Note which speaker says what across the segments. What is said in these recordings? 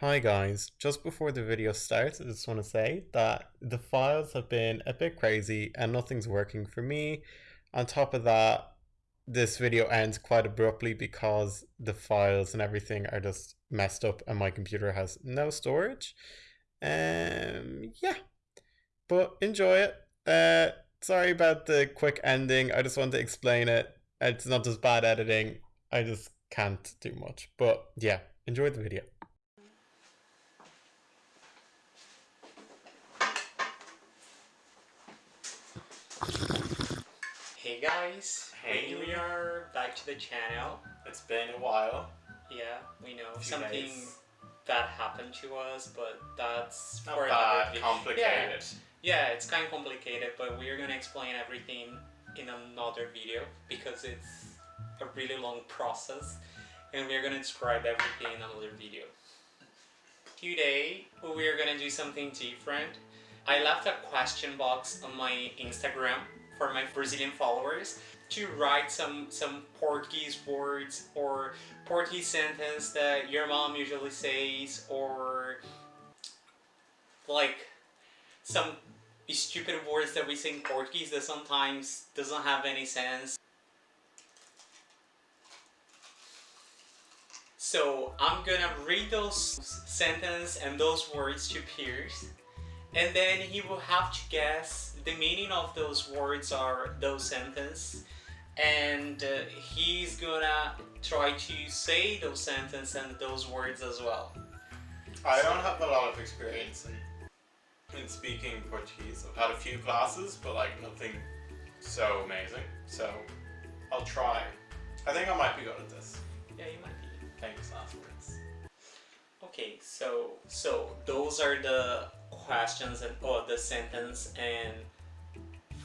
Speaker 1: Hi guys, just before the video starts, I just want to say that the files have been a bit crazy and nothing's working for me. On top of that, this video ends quite abruptly because the files and everything are just messed up and my computer has no storage. Um, yeah, but enjoy it. Uh, sorry about the quick ending. I just wanted to explain it. It's not just bad editing. I just can't do much. But yeah, enjoy the video.
Speaker 2: Hey guys,
Speaker 1: Hey.
Speaker 2: we are back to the channel.
Speaker 1: It's been a while.
Speaker 2: Yeah, we know something
Speaker 1: days.
Speaker 2: that happened to us, but that's
Speaker 1: Not
Speaker 2: for another
Speaker 1: bad, complicated.
Speaker 2: Yeah, yeah, it's kind of complicated, but we're gonna explain everything in another video because it's a really long process, and we're gonna describe everything in another video. Today, we are gonna do something different. I left a question box on my Instagram for my Brazilian followers to write some some Portuguese words or Portuguese sentence that your mom usually says or like some stupid words that we say in Portuguese that sometimes doesn't have any sense. So I'm gonna read those sentences and those words to Pierce and then he will have to guess the meaning of those words or those sentences and uh, he's gonna try to say those sentences and those words as well
Speaker 1: I don't have a lot of experience in, in speaking Portuguese. I've had a few classes, but like nothing so amazing. So I'll try. I think I might be good at this.
Speaker 2: yeah you might be
Speaker 1: last words.
Speaker 2: okay so so those are the questions and or the sentence and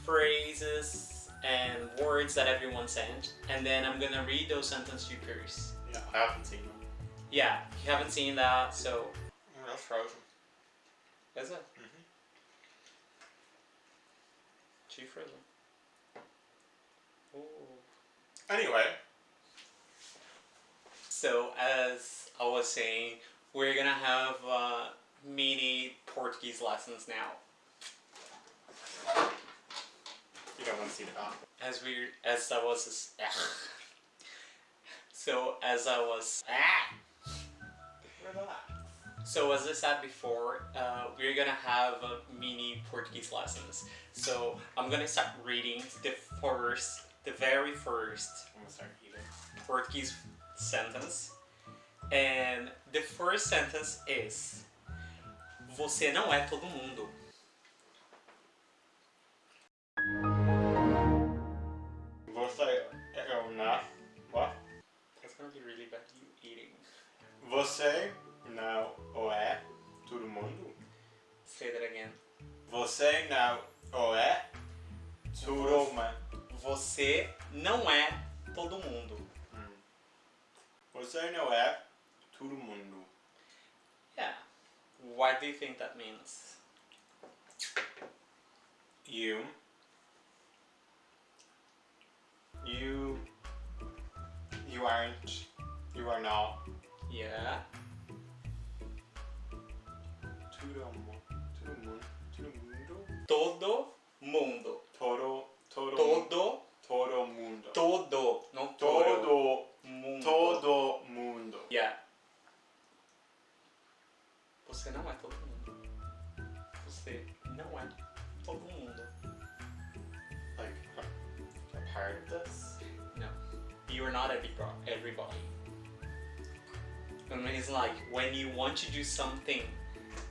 Speaker 2: phrases and words that everyone sent and then i'm gonna read those sentences to Pierce
Speaker 1: Yeah, I haven't seen them.
Speaker 2: yeah you haven't seen that so
Speaker 1: Oh, that's frozen.
Speaker 2: is it
Speaker 1: Mhm.
Speaker 2: too frozen Ooh.
Speaker 1: Anyway,
Speaker 2: So as I was saying, we're gonna have uh, mini Portuguese lessons now.
Speaker 1: you don't want to see the back.
Speaker 2: As we, as I was, so as I was, ah.
Speaker 1: Relax.
Speaker 2: so as I said before, uh, we're gonna have uh, mini Portuguese lessons. So I'm gonna start reading the first, the very first
Speaker 1: I'm gonna start eating.
Speaker 2: Portuguese sentence. And the first sentence is Você não é todo mundo.
Speaker 1: Você é uma. What?
Speaker 2: That's gonna be really bad you eating.
Speaker 1: Você não é todo mundo.
Speaker 2: Say that again.
Speaker 1: Você não é todo mundo.
Speaker 2: Você não é todo mundo.
Speaker 1: Você não é todo mundo.
Speaker 2: What do you think that means?
Speaker 1: You. You. You aren't. You are not.
Speaker 2: Yeah.
Speaker 1: Todo mundo. Todo mundo. Todo mundo.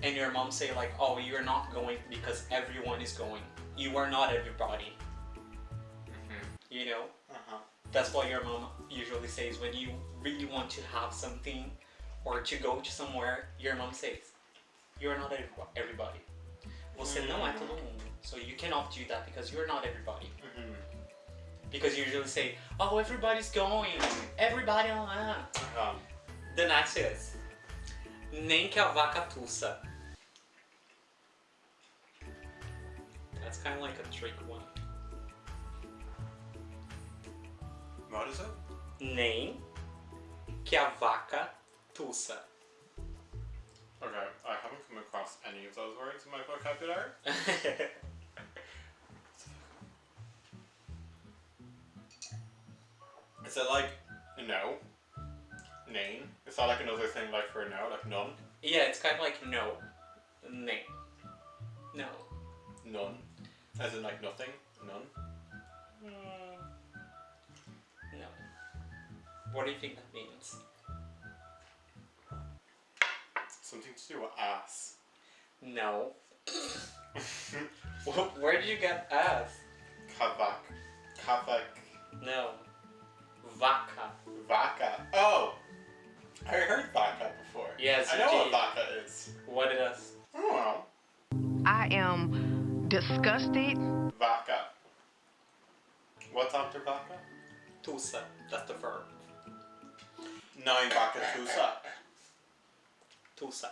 Speaker 2: And your mom say like, oh, you're not going because everyone is going. You are not everybody. You know?
Speaker 1: Uh-huh.
Speaker 2: That's what your mom usually says when you really want to have something or to go to somewhere. Your mom says, "You're not everybo- everybody." Você não é todo mundo. So you cannot do that because you're not everybody.
Speaker 1: Mm-hmm.
Speaker 2: Because you usually say, "Oh, everybody's going. Everybody lá."
Speaker 1: Uh-huh.
Speaker 2: The next is nem que a vaca tussa. That's kind of like a trick one.
Speaker 1: What is it?
Speaker 2: Nem que a vaca tussa.
Speaker 1: Okay, I haven't come across any of those words in my vocabulary. Is it like no? Name? Is that like another thing like for no, like none?
Speaker 2: yeah, it's kind of like no. Name. No.
Speaker 1: None. As in like nothing? None?
Speaker 2: Mm, no. What do you think that means?
Speaker 1: Something to do with ass.
Speaker 2: No. Wh- Where did you get ass?
Speaker 1: Kavak. Kavak.
Speaker 2: No. Vaca.
Speaker 1: Vaca. I
Speaker 2: you
Speaker 1: know what
Speaker 2: did.
Speaker 1: vaca is.
Speaker 2: What it is?
Speaker 1: I don't know.
Speaker 3: I am disgusted.
Speaker 1: Vaca. What's after vaca?
Speaker 2: Tusa. That's the verb.
Speaker 1: Nine vaca tusa.
Speaker 2: Tusa.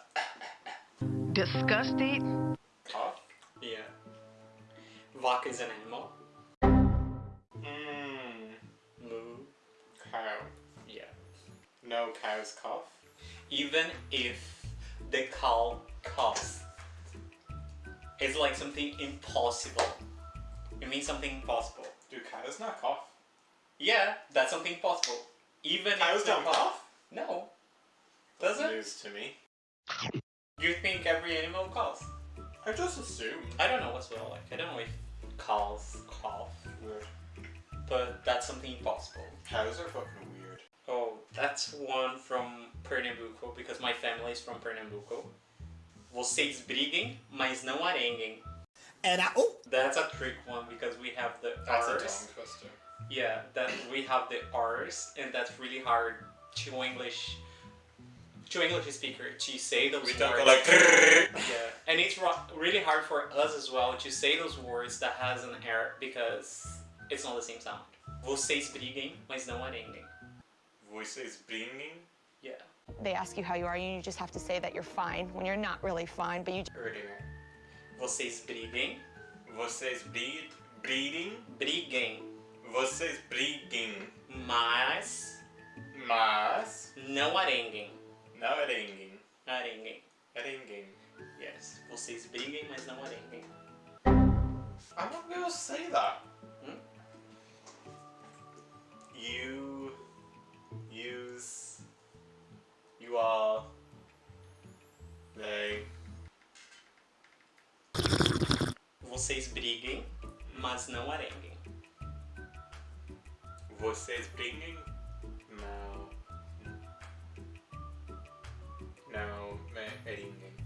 Speaker 3: Disgusted.
Speaker 1: Cough?
Speaker 2: Yeah. Vaca is an animal.
Speaker 1: Mmm.
Speaker 2: Moo.
Speaker 1: Cow.
Speaker 2: Yeah.
Speaker 1: No cow's cough.
Speaker 2: Even if the cow coughs, it's like something impossible. It means something impossible.
Speaker 1: Do cows not cough?
Speaker 2: Yeah, that's something possible. Even
Speaker 1: Cows don't
Speaker 2: cow-
Speaker 1: cough?
Speaker 2: No. Does it?
Speaker 1: News to me.
Speaker 2: You think every animal coughs?
Speaker 1: I just assumed.
Speaker 2: I don't know what's well like. I don't know if cows cough,
Speaker 1: Weird.
Speaker 2: but that's something impossible.
Speaker 1: Cows are fucking weird.
Speaker 2: That's one from Pernambuco, because my family is from Pernambuco. Vocês briguem, mas não arenguem.
Speaker 4: Era um.
Speaker 2: That's a trick one because we have the
Speaker 1: That's a
Speaker 2: R's.
Speaker 1: tongue twister.
Speaker 2: Yeah, that we have the R's, and that's really hard to English to English speaker to say those
Speaker 1: We
Speaker 2: words.
Speaker 1: don't go like.
Speaker 2: yeah, and it's really hard for us as well to say those words that has an R because it's not the same sound. Vocês briguem, mas não arenguem.
Speaker 1: Voices bringing.
Speaker 2: Yeah.
Speaker 5: They ask you how you are, and you just have to say that you're fine when you're not really fine, but you
Speaker 1: Erdinger.
Speaker 2: Vocês briguem,
Speaker 1: Vocês breed. Breeding.
Speaker 2: briguem,
Speaker 1: Vocês briguem.
Speaker 2: mas
Speaker 1: Mas.
Speaker 2: não arenguem.
Speaker 1: Não arenguem.
Speaker 2: Arenguem.
Speaker 1: Arenguem.
Speaker 2: Yes. Vocês briguem, mas não arenguem.
Speaker 1: I'm not gonna say that.
Speaker 2: Hmm?
Speaker 1: You use you are they
Speaker 2: Vocês briguem, mas não arenguem.
Speaker 1: vocês bringing não não me arenguem.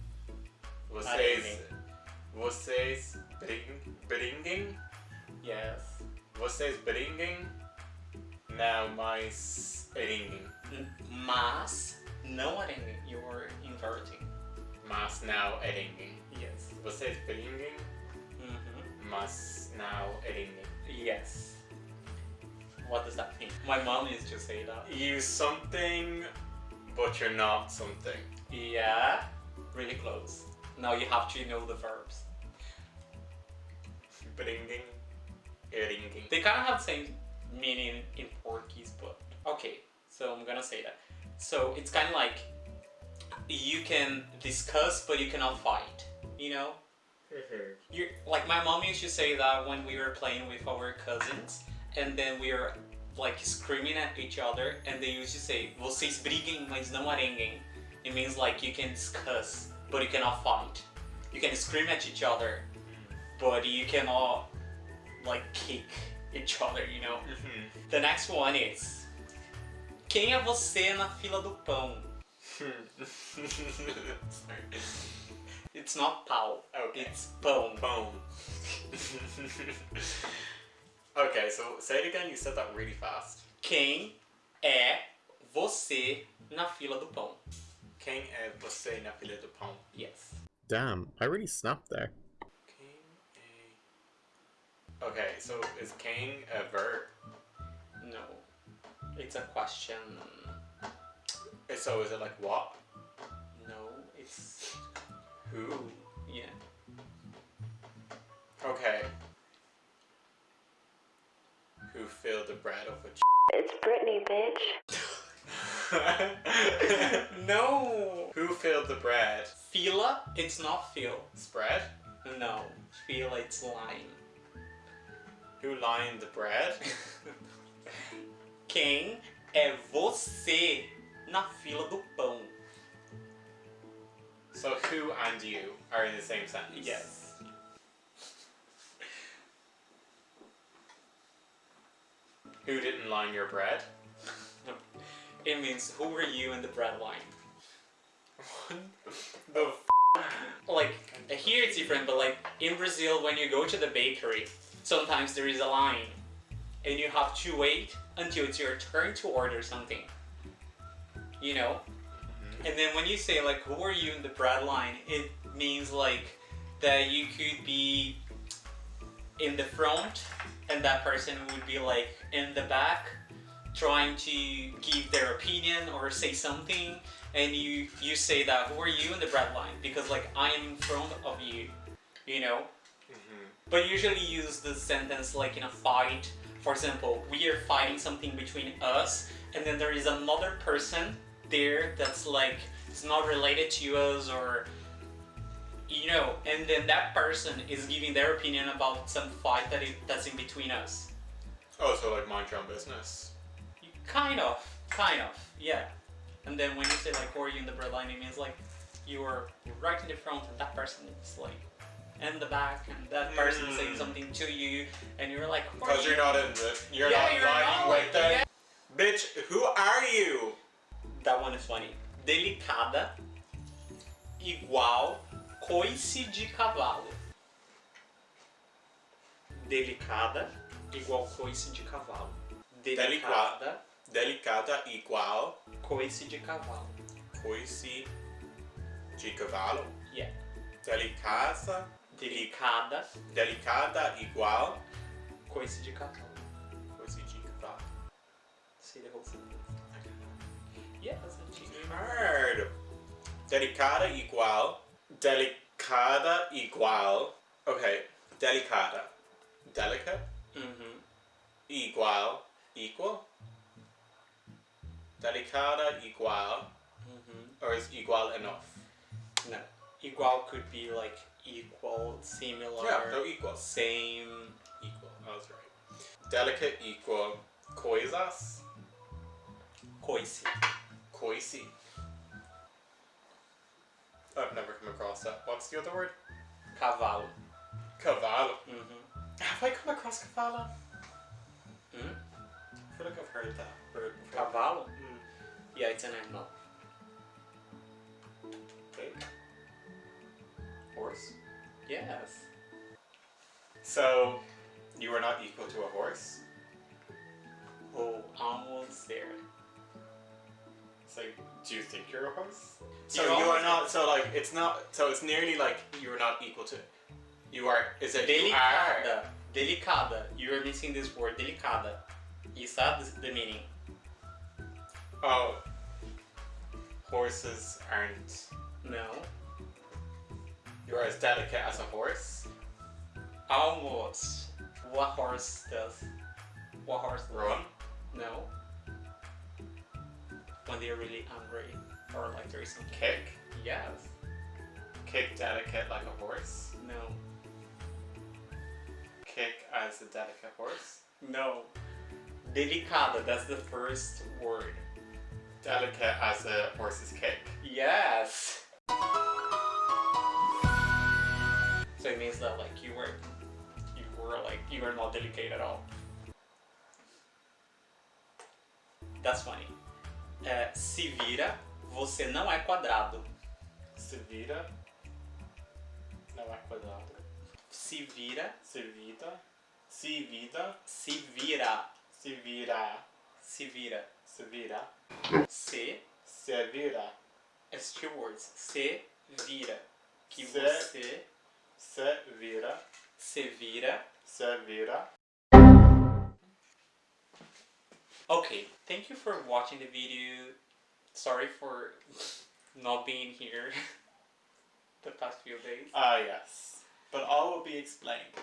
Speaker 1: Vocês
Speaker 2: Arenguem.
Speaker 1: vocês bring, bringing
Speaker 2: Yes.
Speaker 1: vocês bringing não mais arenguem.
Speaker 2: N- Mas não arenguem. You're inverting.
Speaker 1: Mas não arenguem.
Speaker 2: Yes.
Speaker 1: Vocês bringing
Speaker 2: Mhm.
Speaker 1: mas não arenguem.
Speaker 2: Yes. What does that mean? My mom used to say that.
Speaker 1: use something, but you're not something.
Speaker 2: Yeah. Really close. Now you have to know the verbs.
Speaker 1: Bringing, ringing.
Speaker 2: They kind of have the same meaning in Portuguese, but okay. So I'm gonna say that. So it's kind of like you can discuss, but you cannot fight. You know, mm-hmm. you like my mom used to say that when we were playing with our cousins, and then we were like screaming at each other, and they used to say, "Vocês briguem, mas não arenguem." It means like you can discuss, but you cannot fight. You can scream at each other, mm. but you cannot like kick each other. You know. The next one is Quem é você na fila do pão? It's not pau.
Speaker 1: Okay.
Speaker 2: It's pão.
Speaker 1: Boom. okay, so say it again. You said that really fast.
Speaker 2: Quem é você na fila do pão?
Speaker 1: Quem é você na fila do pão?
Speaker 2: Yes.
Speaker 1: Damn, I really snapped there. Quem é... Okay, so is quem a verb?
Speaker 2: No. It's a question.
Speaker 1: Eh, so is it like what?
Speaker 2: No, it's
Speaker 1: Who?
Speaker 2: yeah.
Speaker 1: Okay. Who filled the bread of a
Speaker 5: It's Britney, bitch.
Speaker 2: no.
Speaker 1: Who filled the bread?
Speaker 2: Fila, it's not fill.
Speaker 1: Spread?
Speaker 2: No, fila, it's line.
Speaker 1: Who lined the bread?
Speaker 2: Quem é você na fila do pão?
Speaker 1: So who and you are in the same sentence.
Speaker 2: Yes.
Speaker 1: Who didn't line your bread?
Speaker 2: It means who were you in the bread line?
Speaker 1: the f-
Speaker 2: Like here it's different, but like in Brazil, when you go to the bakery, sometimes there is a line, and you have to wait until it's your turn to order something. You know, mm-hmm. and then when you say like who are you in the bread line, it means like that you could be in the front, and that person would be like in the back, trying to give their opinion or say something, and you you say that who are you in the bread line because like I am in front of you, you know. But usually use the sentence like in a fight. For example, we are fighting something between us, and then there is another person there that's like it's not related to us or you know, and then that person is giving their opinion about some fight that it, that's in between us.
Speaker 1: Oh, so like mind your own business.
Speaker 2: You- Kind of, kind of, yeah. And then when you say like, who are you in the bread line, it means like you are right in the front and that person is like in the back and that person saying
Speaker 1: Mm.
Speaker 2: something to you and you're like,
Speaker 1: Because
Speaker 2: you?
Speaker 1: you're not in the you're
Speaker 2: Yeah,
Speaker 1: not
Speaker 2: you're not,
Speaker 1: with them.
Speaker 2: yeah.
Speaker 1: Bitch, who are you?
Speaker 2: That one is funny. Delicada igual coice de cavalo. Delicada igual coice de cavalo. Delicada,
Speaker 1: Delicada igual
Speaker 2: coice de cavalo.
Speaker 1: coice de cavalo.
Speaker 2: Yeah.
Speaker 1: Delicada,
Speaker 2: Delicada,
Speaker 1: delicada igual
Speaker 2: coice de cavalo.
Speaker 1: coice de cavalo.
Speaker 2: See the whole sentence. Yeah, that's a cheat.
Speaker 1: Hard. Delicada igual. Delicada igual. Okay. Delicada. Delicate.
Speaker 2: Mm-hmm.
Speaker 1: Igual. Equal. Delicada igual.
Speaker 2: Mm-hmm.
Speaker 1: Or is igual enough?
Speaker 2: No. Igual could be like equal, similar,
Speaker 1: Yeah, no equal.
Speaker 2: same.
Speaker 1: Equal. I was right. Delicate equal. Coisas.
Speaker 2: Coice.
Speaker 1: Coice. I've never come across that. What's the other word?
Speaker 2: Cavalo.
Speaker 1: Cavallo.
Speaker 2: Mm-hmm.
Speaker 1: Have I come across cavallo?
Speaker 2: Mm?
Speaker 1: I feel like I've heard that word before.
Speaker 2: Cavalo?
Speaker 1: Mm.
Speaker 2: Yeah, it's an animal.
Speaker 1: Horse.
Speaker 2: Yes.
Speaker 1: So, you are not equal to a horse.
Speaker 2: Oh, almost there.
Speaker 1: It's like, do you think you're a horse? So
Speaker 2: You're
Speaker 1: you are not. So like, it's not. So it's nearly like you are not equal to. You are. Is it you are?
Speaker 2: Delicada. Delicada. You are missing this word, delicada. Is that the meaning?
Speaker 1: Oh. Horses aren't.
Speaker 2: No.
Speaker 1: You're as delicate as a horse.
Speaker 2: Almost. What horse does? What horse does?
Speaker 1: Run.
Speaker 2: No. When they're really angry. Or like there is some
Speaker 1: Kick.
Speaker 2: Yes.
Speaker 1: Kick delicate like a horse.
Speaker 2: No.
Speaker 1: Kick as a delicate horse.
Speaker 2: No. Delicada, that's the first word.
Speaker 1: Delicate as a horse's kick.
Speaker 2: Yes. So it means that like you were, you were like you were not delicate at all. That's funny. É, se vira, você não é quadrado.
Speaker 1: Se vira. Não é quadrado.
Speaker 2: Se vira,
Speaker 1: Se vida. Se vida.
Speaker 2: se vira,
Speaker 1: Se vira.
Speaker 2: se vira.
Speaker 1: Se vira.
Speaker 2: Se
Speaker 1: Se vira.
Speaker 2: as two words. Se vira. Que
Speaker 1: Se-
Speaker 2: você
Speaker 1: Se vira.
Speaker 2: se vira.
Speaker 1: Se vira.
Speaker 2: Okay, thank you for watching the video. Sorry for not being here the past few days.
Speaker 1: Ah, yes. But all will be explained.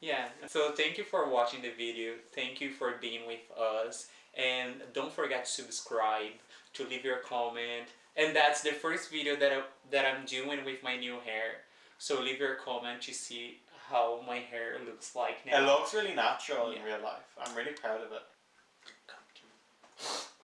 Speaker 2: Yeah, so thank you for watching the video. Thank you for being with us. And don't forget to subscribe, to leave your comment, and that's the first video that I, that I'm doing with my new hair. So leave your comment to see how my hair looks like now.
Speaker 1: It looks really natural in real life. I'm really proud of it.